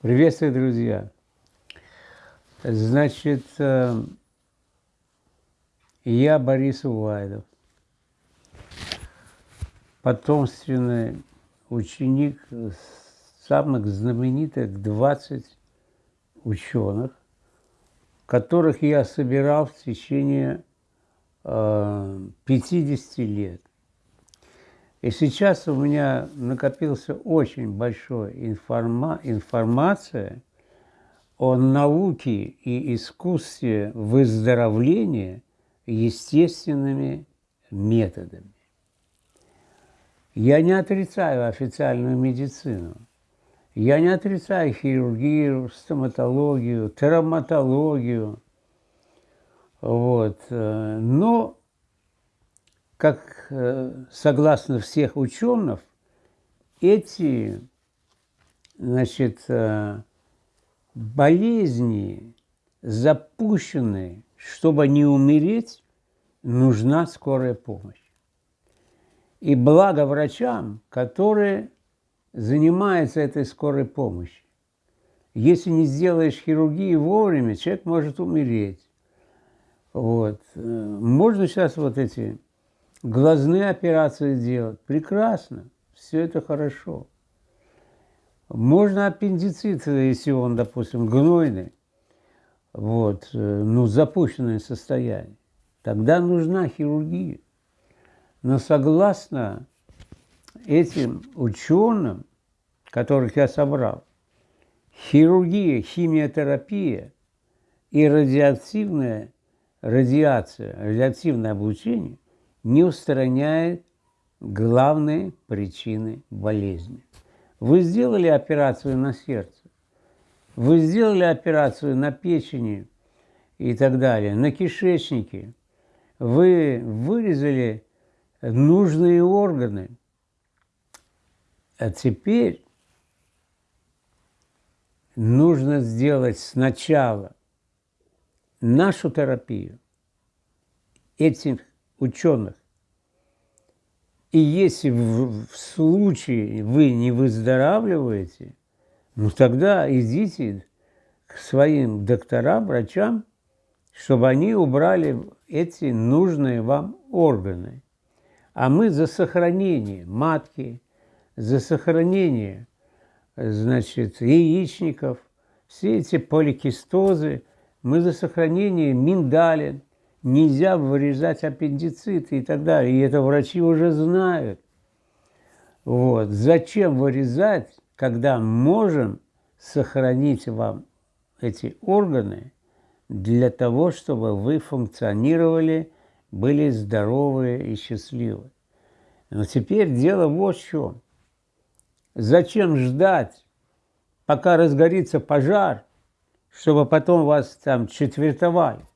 Приветствую, друзья. Значит, э, я Борис Увайдов, потомственный ученик самых знаменитых 20 ученых, которых я собирал в течение 50 э, лет. И сейчас у меня накопился очень большой информа информация о науке и искусстве выздоровления естественными методами. Я не отрицаю официальную медицину. Я не отрицаю хирургию, стоматологию, травматологию. Вот. Э, но как э, согласно всех ученых, эти значит, э, болезни запущены, чтобы не умереть, нужна скорая помощь. И благо врачам, которые занимаются этой скорой помощью. Если не сделаешь хирургию вовремя, человек может умереть. Вот. Э, можно сейчас вот эти глазные операции делать. Прекрасно, все это хорошо. Можно аппендицит, если он, допустим, гнойный, вот, э, ну, запущенное состояние. Тогда нужна хирургия. Но согласно этим ученым, которых я собрал, хирургия, химиотерапия и радиоактивная радиация, радиоактивное облучение не устраняет главные причины болезни. Вы сделали операцию на сердце, вы сделали операцию на печени и так далее, на кишечнике, вы вырезали нужные органы, а теперь нужно сделать сначала нашу терапию этих ученых. И если в, в случае вы не выздоравливаете, ну тогда идите к своим докторам, врачам, чтобы они убрали эти нужные вам органы. А мы за сохранение матки, за сохранение, значит, яичников, все эти поликистозы, мы за сохранение миндалин, нельзя вырезать аппендицит и так далее. И это врачи уже знают. Вот. Зачем вырезать, когда можем сохранить вам эти органы для того, чтобы вы функционировали, были здоровы и счастливы. Но теперь дело вот в чем. Зачем ждать, пока разгорится пожар, чтобы потом вас там четвертовали?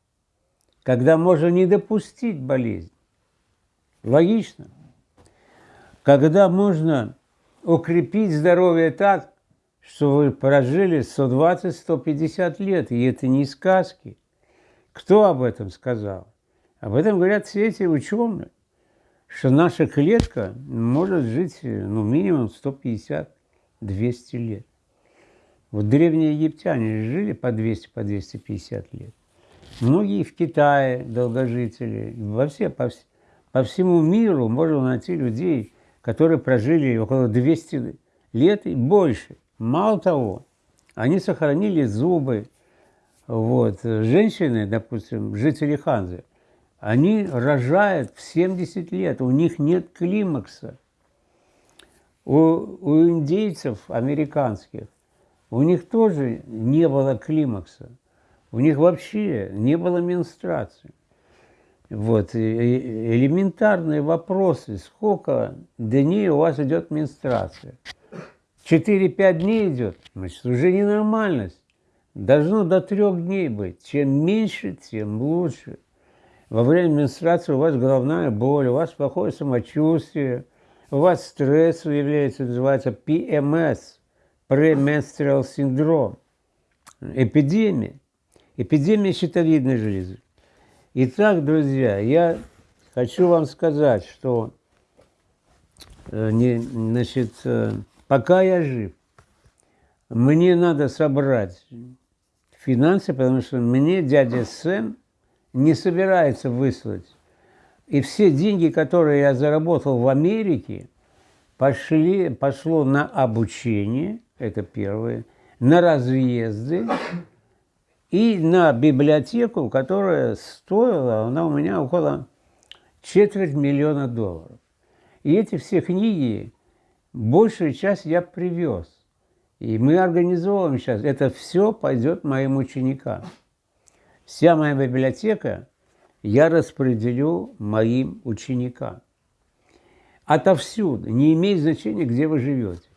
Когда можно не допустить болезнь. Логично. Когда можно укрепить здоровье так, что вы прожили 120-150 лет, и это не сказки. Кто об этом сказал? Об этом говорят все эти ученые, что наша клетка может жить ну, минимум 150-200 лет. Вот древние египтяне жили по 200-250 по 250 лет. Многие в Китае долгожители, во все, по, по всему миру можно найти людей, которые прожили около 200 лет и больше. Мало того, они сохранили зубы. Вот. Женщины, допустим, жители Ханзы, они рожают в 70 лет, у них нет климакса. У, у индейцев американских, у них тоже не было климакса. У них вообще не было менструации. Вот, элементарные вопросы, сколько дней у вас идет менструация. 4-5 дней идет, значит, уже ненормальность. Должно до трех дней быть. Чем меньше, тем лучше. Во время менструации у вас головная боль, у вас плохое самочувствие, у вас стресс выявляется, называется PMS, premenstrual синдром, эпидемия эпидемия щитовидной железы. Итак, друзья, я хочу вам сказать, что э, не, значит, э, пока я жив, мне надо собрать финансы, потому что мне дядя Сэм не собирается выслать. И все деньги, которые я заработал в Америке, пошли, пошло на обучение, это первое, на разъезды и на библиотеку, которая стоила, она у меня около четверть миллиона долларов. И эти все книги, большую часть я привез. И мы организовываем сейчас, это все пойдет моим ученикам. Вся моя библиотека я распределю моим ученикам. Отовсюду, не имеет значения, где вы живете.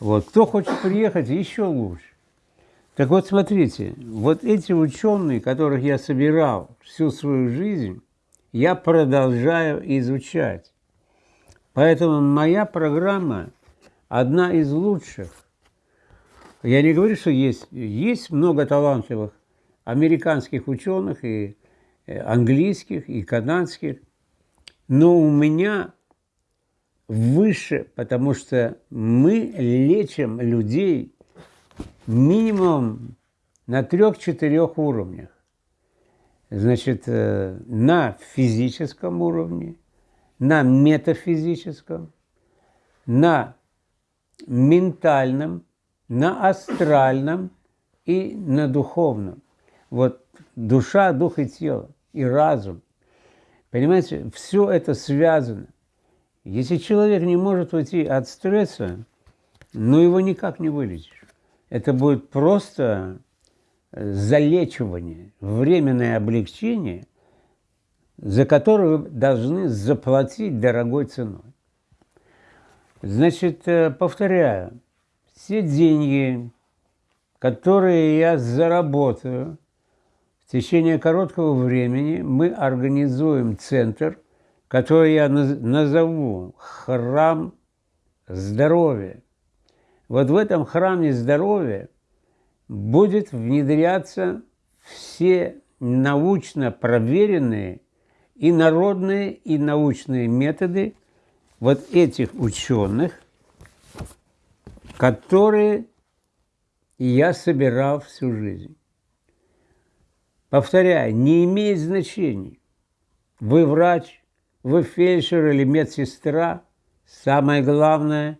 Вот. Кто хочет приехать, еще лучше. Так вот, смотрите, вот эти ученые, которых я собирал всю свою жизнь, я продолжаю изучать. Поэтому моя программа одна из лучших. Я не говорю, что есть, есть много талантливых американских ученых и э, английских, и канадских, но у меня выше, потому что мы лечим людей минимум на трех-четырех уровнях. Значит, э, на физическом уровне, на метафизическом, на ментальном, на астральном и на духовном. Вот душа, дух и тело, и разум. Понимаете, все это связано. Если человек не может уйти от стресса, ну его никак не вылечишь. Это будет просто э, залечивание, временное облегчение, за которое вы должны заплатить дорогой ценой. Значит, э, повторяю, все деньги, которые я заработаю в течение короткого времени, мы организуем центр – который я назову храм здоровья. Вот в этом храме здоровья будет внедряться все научно проверенные и народные, и научные методы вот этих ученых, которые я собирал всю жизнь. Повторяю, не имеет значения, вы врач, вы фельдшер или медсестра, самое главное,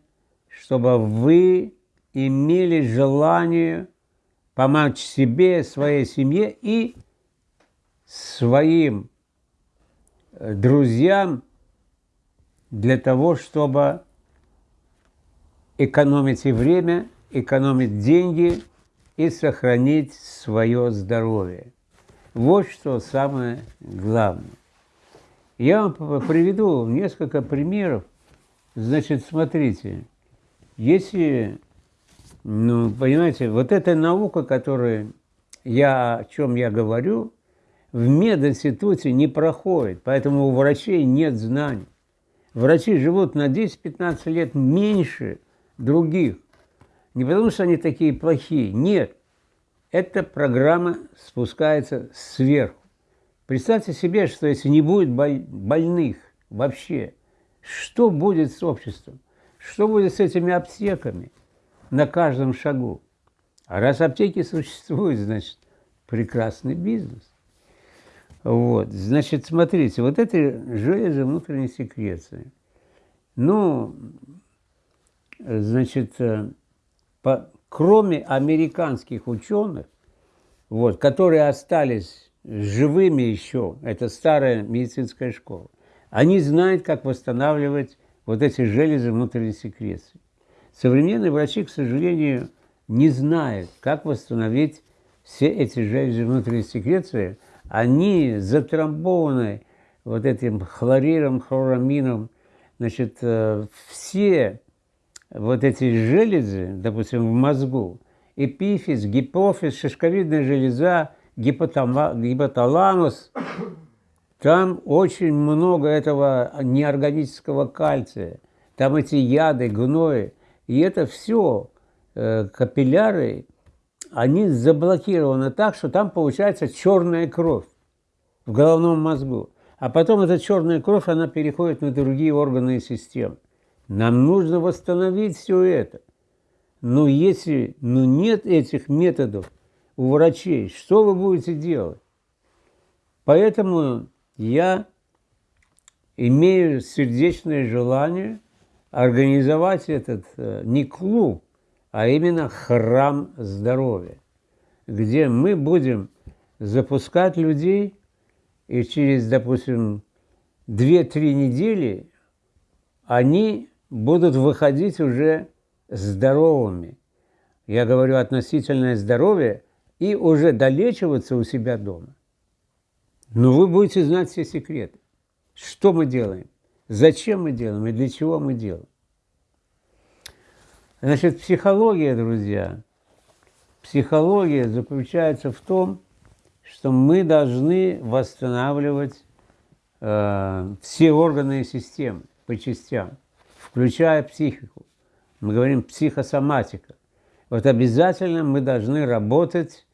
чтобы вы имели желание помочь себе, своей семье и своим э, друзьям для того, чтобы экономить и время, экономить деньги и сохранить свое здоровье. Вот что самое главное. Я вам приведу несколько примеров. Значит, смотрите, если, ну, понимаете, вот эта наука, которая я, о чем я говорю, в мединституте не проходит, поэтому у врачей нет знаний. Врачи живут на 10-15 лет меньше других. Не потому, что они такие плохие, нет. Эта программа спускается сверху. Представьте себе, что если не будет больных вообще, что будет с обществом? Что будет с этими аптеками на каждом шагу? А раз аптеки существуют, значит, прекрасный бизнес. Вот, значит, смотрите, вот это железо внутренней секреции. Ну, значит, э, по, кроме американских ученых, вот, которые остались живыми еще, это старая медицинская школа, они знают, как восстанавливать вот эти железы внутренней секреции. Современные врачи, к сожалению, не знают, как восстановить все эти железы внутренней секреции. Они затрамбованы вот этим хлориром, хлорамином. Значит, э, все вот эти железы, допустим, в мозгу, эпифиз, гипофиз, шишковидная железа, гипоталамус, там очень много этого неорганического кальция, там эти яды, гнои, и это все э, капилляры, они заблокированы так, что там получается черная кровь в головном мозгу. А потом эта черная кровь, она переходит на другие органы и системы. Нам нужно восстановить все это. Но если ну, нет этих методов у врачей, что вы будете делать? Поэтому я имею сердечное желание организовать этот э, не клуб, а именно храм здоровья, где мы будем запускать людей, и через, допустим, 2-3 недели они будут выходить уже здоровыми. Я говорю относительное здоровье и уже долечиваться у себя дома. Но вы будете знать все секреты. Что мы делаем, зачем мы делаем и для чего мы делаем. Значит, психология, друзья, психология заключается в том, что мы должны восстанавливать э, все органы и системы по частям, включая психику. Мы говорим психосоматика. Вот обязательно мы должны работать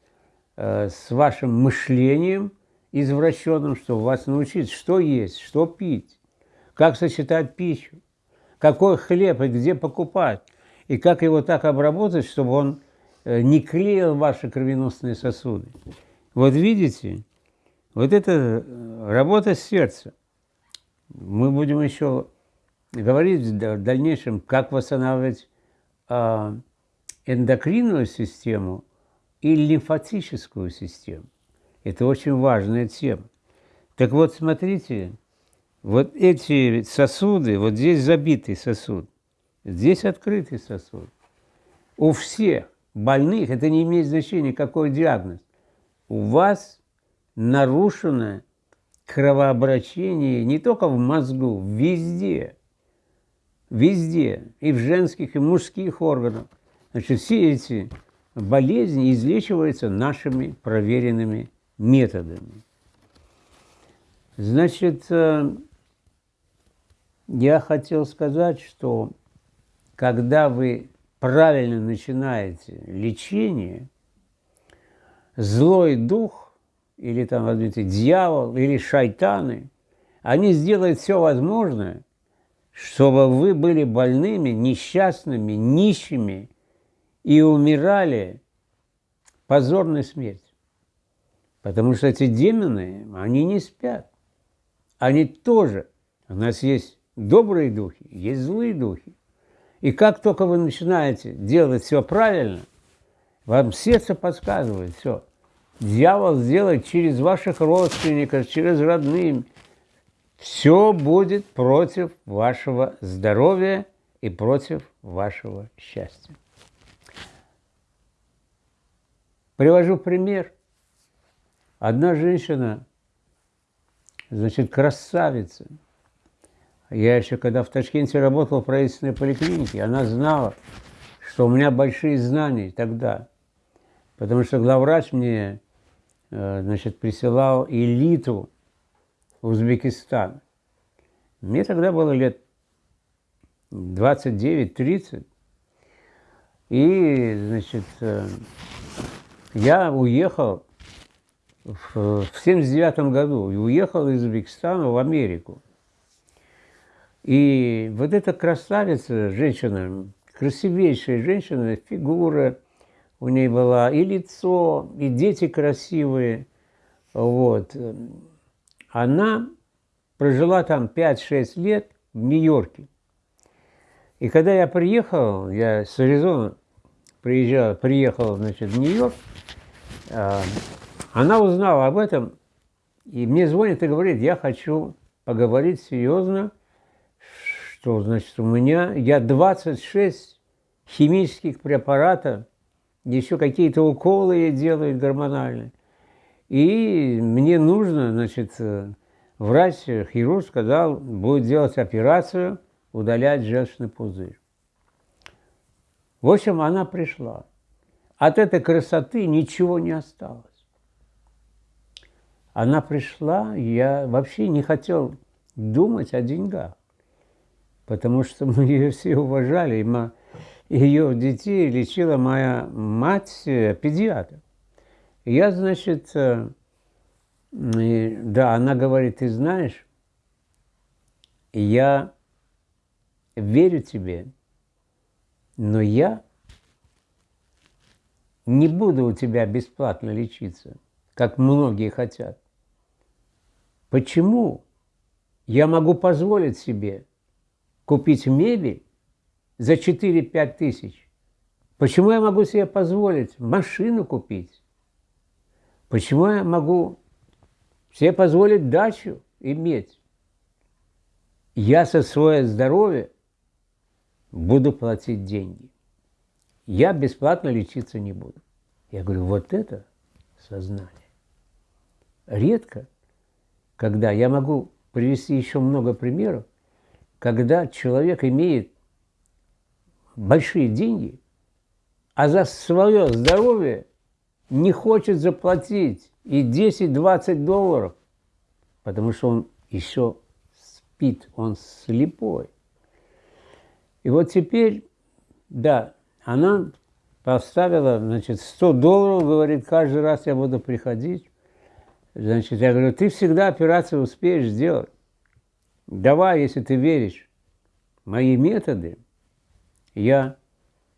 э, с вашим мышлением извращенным, чтобы вас научить, что есть, что пить, как сочетать пищу, какой хлеб и где покупать, и как его так обработать, чтобы он э, не клеил ваши кровеносные сосуды. Вот видите, вот это э, работа сердца. Мы будем еще говорить в дальнейшем, как восстанавливать а, эндокринную систему и лимфатическую систему. Это очень важная тема. Так вот, смотрите, вот эти сосуды, вот здесь забитый сосуд, здесь открытый сосуд. У всех больных, это не имеет значения, какой диагноз, у вас нарушено кровообращение не только в мозгу, везде. Везде. И в женских, и в мужских органах. Значит, все эти болезни излечиваются нашими проверенными методами. Значит, э, я хотел сказать, что когда вы правильно начинаете лечение, злой дух, или там, возьмите, дьявол, или шайтаны, они сделают все возможное, чтобы вы были больными, несчастными, нищими и умирали позорной смертью. Потому что эти демоны, они не спят. Они тоже. У нас есть добрые духи, есть злые духи. И как только вы начинаете делать все правильно, вам сердце подсказывает все. Дьявол сделает через ваших родственников, через родных. Все будет против вашего здоровья и против вашего счастья. Привожу пример – Одна женщина, значит, красавица. Я еще, когда в Ташкенте работал в правительственной поликлинике, она знала, что у меня большие знания тогда. Потому что главврач мне, э, значит, присылал элиту Узбекистана. Мне тогда было лет 29-30. И, значит, э, я уехал в 1979 году и уехал из Узбекистана в Америку. И вот эта красавица, женщина, красивейшая женщина, фигура у ней была, и лицо, и дети красивые. Вот. Она прожила там 5-6 лет в Нью-Йорке. И когда я приехал, я с Аризоны приезжал, приехал значит, в Нью-Йорк, а, она узнала об этом, и мне звонит и говорит, я хочу поговорить серьезно, что, значит, у меня, я 26 химических препаратов, еще какие-то уколы ей делают гормональные. И мне нужно, значит, врач, хирург сказал, будет делать операцию, удалять желчный пузырь. В общем, она пришла. От этой красоты ничего не осталось она пришла, я вообще не хотел думать о деньгах, потому что мы ее все уважали. И ее детей лечила моя мать, э, педиатр. Я, значит, э, да, она говорит, ты знаешь, я верю тебе, но я не буду у тебя бесплатно лечиться, как многие хотят. Почему я могу позволить себе купить мебель за 4-5 тысяч? Почему я могу себе позволить машину купить? Почему я могу себе позволить дачу иметь? Я со свое здоровье буду платить деньги. Я бесплатно лечиться не буду. Я говорю, вот это сознание. Редко, когда я могу привести еще много примеров, когда человек имеет большие деньги, а за свое здоровье не хочет заплатить и 10-20 долларов, потому что он еще спит, он слепой. И вот теперь, да, она поставила, значит, 100 долларов, говорит, каждый раз я буду приходить. Значит, я говорю, ты всегда операцию успеешь сделать. Давай, если ты веришь мои методы, я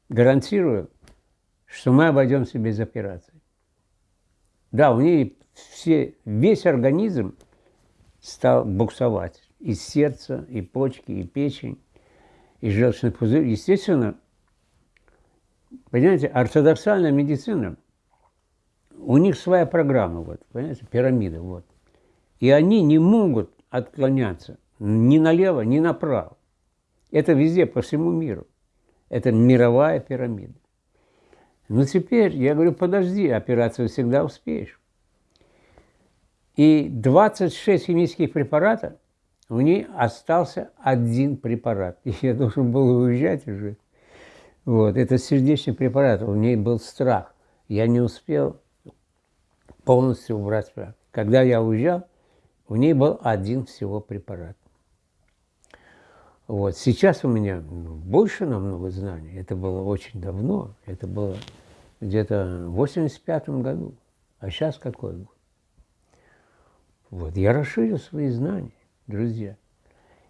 гарантирую, что мы обойдемся без операции. Да, у нее все, весь организм стал буксовать. И сердце, и почки, и печень, и желчный пузырь. Естественно, понимаете, ортодоксальная медицина, у них своя программа, вот, понимаете, пирамида, вот. И они не могут отклоняться ни налево, ни направо. Это везде, по всему миру. Это мировая пирамида. Но теперь я говорю, подожди, операцию всегда успеешь. И 26 химических препаратов, у ней остался один препарат. И я должен был уезжать уже. Вот, это сердечный препарат, у ней был страх. Я не успел полностью убрать страх. Когда я уезжал, у ней был один всего препарат. Вот. Сейчас у меня ну, больше намного знаний. Это было очень давно. Это было где-то в 85 году. А сейчас какой год? Вот. Я расширил свои знания, друзья.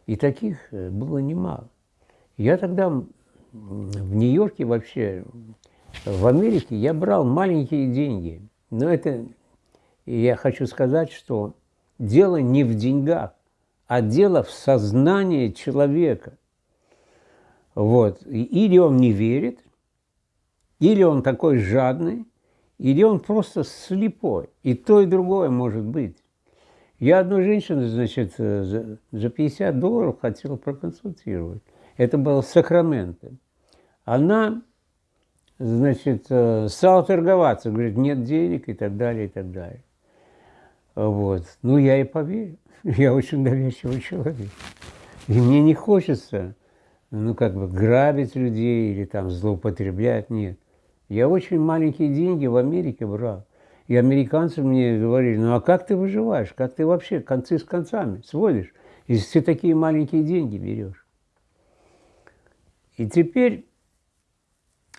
И таких э, было немало. Я тогда в Нью-Йорке вообще, в Америке я брал маленькие деньги. Но это, я хочу сказать, что дело не в деньгах, а дело в сознании человека. Вот. Или он не верит, или он такой жадный, или он просто слепой. И то, и другое может быть. Я одну женщину, значит, за, за 50 долларов хотел проконсультировать. Это было Сакраменто. Она, значит, э, стала торговаться, говорит, нет денег и так далее, и так далее. Вот. Ну, я и поверю. Я очень доверчивый человек. И мне не хочется, ну, как бы, грабить людей или там злоупотреблять, нет. Я очень маленькие деньги в Америке брал. И американцы мне говорили, ну а как ты выживаешь? Как ты вообще концы с концами сводишь, если ты такие маленькие деньги берешь? И теперь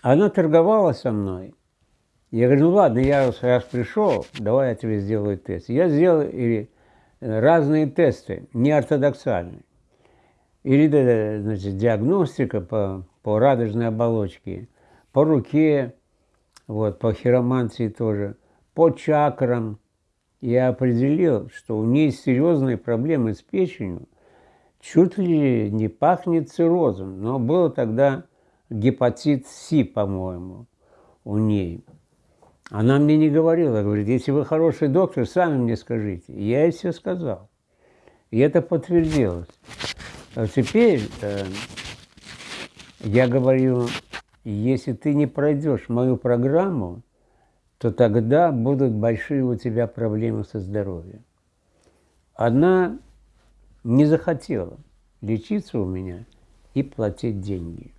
она торговала со мной. Я говорю, ну ладно, я раз, пришел, давай я тебе сделаю тест. Я сделал или разные тесты, неортодоксальные. Или значит, диагностика по, по радужной оболочке, по руке, вот, по хиромантии тоже, по чакрам. Я определил, что у нее серьезные проблемы с печенью, чуть ли не пахнет циррозом, но было тогда гепатит С, по-моему, у ней. Она мне не говорила, говорит, если вы хороший доктор, сами мне скажите. Я ей все сказал. И это подтвердилось. А теперь э, я говорю, если ты не пройдешь мою программу, то тогда будут большие у тебя проблемы со здоровьем. Она не захотела лечиться у меня и платить деньги.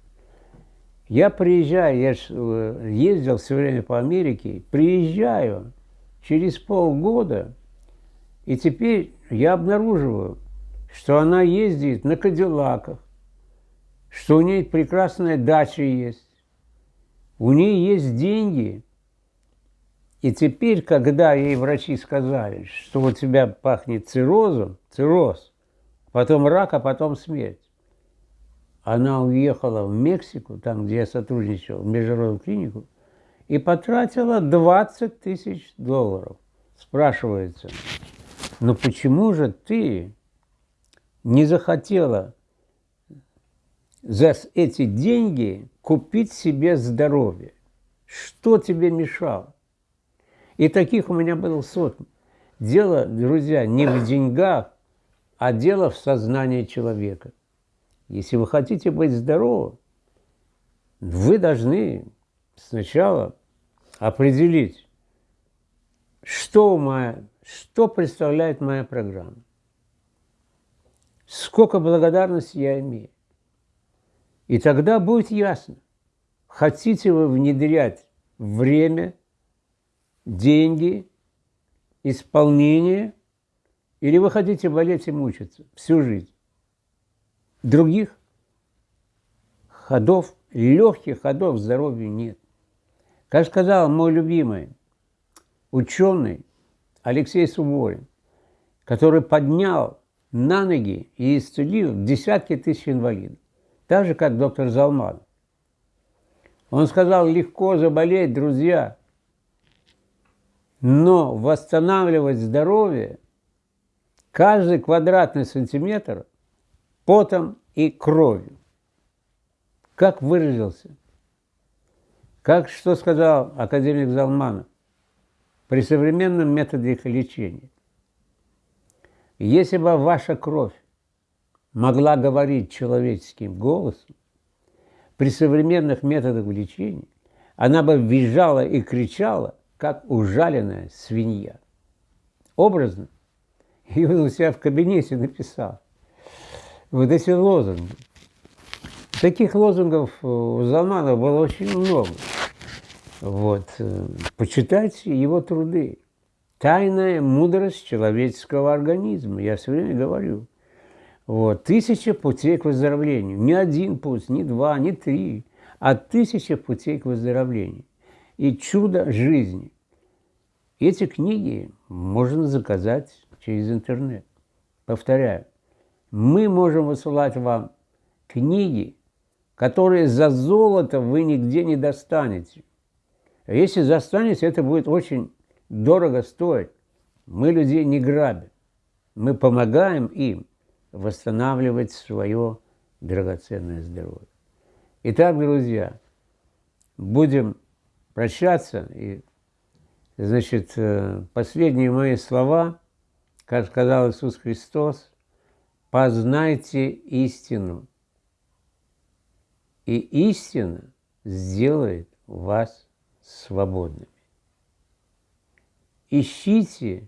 Я приезжаю, я э, ездил все время по Америке, приезжаю через полгода, и теперь я обнаруживаю, что она ездит на Кадиллаках, что у нее прекрасная дача есть, у нее есть деньги. И теперь, когда ей врачи сказали, что у тебя пахнет циррозом, цирроз, потом рак, а потом смерть, она уехала в Мексику, там, где я сотрудничал, в международную клинику, и потратила 20 тысяч долларов. Спрашивается, но почему же ты не захотела за эти деньги купить себе здоровье? Что тебе мешало? И таких у меня было сотни. Дело, друзья, не в деньгах, а дело в сознании человека. Если вы хотите быть здоровым, вы должны сначала определить, что, моя, что представляет моя программа, сколько благодарности я имею. И тогда будет ясно, хотите вы внедрять время, деньги, исполнение, или вы хотите болеть и мучиться всю жизнь. Других ходов, легких ходов здоровью нет. Как сказал мой любимый ученый Алексей Суворин, который поднял на ноги и исцелил десятки тысяч инвалидов, так же, как доктор Залман. Он сказал, легко заболеть, друзья, но восстанавливать здоровье каждый квадратный сантиметр потом и кровью. Как выразился? Как что сказал академик Залманов? При современном методе их лечения. Если бы ваша кровь могла говорить человеческим голосом, при современных методах лечения она бы визжала и кричала, как ужаленная свинья. Образно. И он у себя в кабинете написал вот эти лозунги. Таких лозунгов у Залмана было очень много. Вот. Э, почитайте его труды. Тайная мудрость человеческого организма. Я все время говорю. Вот. Тысяча путей к выздоровлению. Не один путь, не два, не три, а тысяча путей к выздоровлению. И чудо жизни. Эти книги можно заказать через интернет. Повторяю, мы можем высылать вам книги, которые за золото вы нигде не достанете. Если достанете, это будет очень дорого стоить. Мы людей не грабим. Мы помогаем им восстанавливать свое драгоценное здоровье. Итак, друзья, будем прощаться. И, значит, э, последние мои слова, как сказал Иисус Христос, познайте истину, и истина сделает вас свободными. Ищите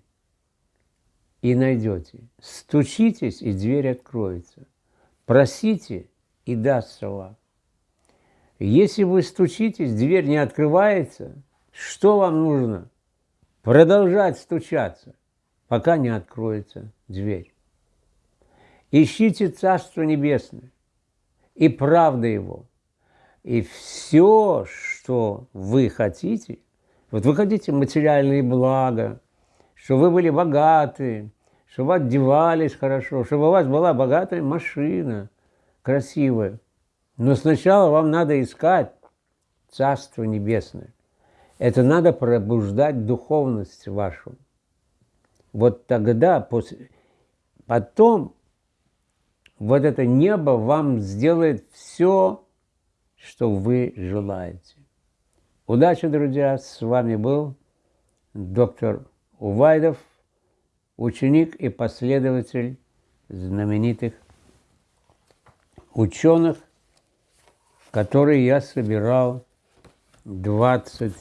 и найдете, стучитесь, и дверь откроется, просите, и дастся вам. Если вы стучитесь, дверь не открывается, что вам нужно? Продолжать стучаться, пока не откроется дверь. Ищите Царство Небесное и правда Его. И все, что вы хотите, вот вы хотите материальные блага, чтобы вы были богаты, чтобы вы одевались хорошо, чтобы у вас была богатая машина, красивая. Но сначала вам надо искать Царство Небесное. Это надо пробуждать духовность вашу. Вот тогда, после, потом вот это небо вам сделает все, что вы желаете. Удачи, друзья! С вами был доктор Увайдов, ученик и последователь знаменитых ученых, которые я собирал 20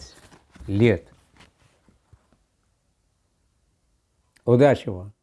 лет. Удачи вам!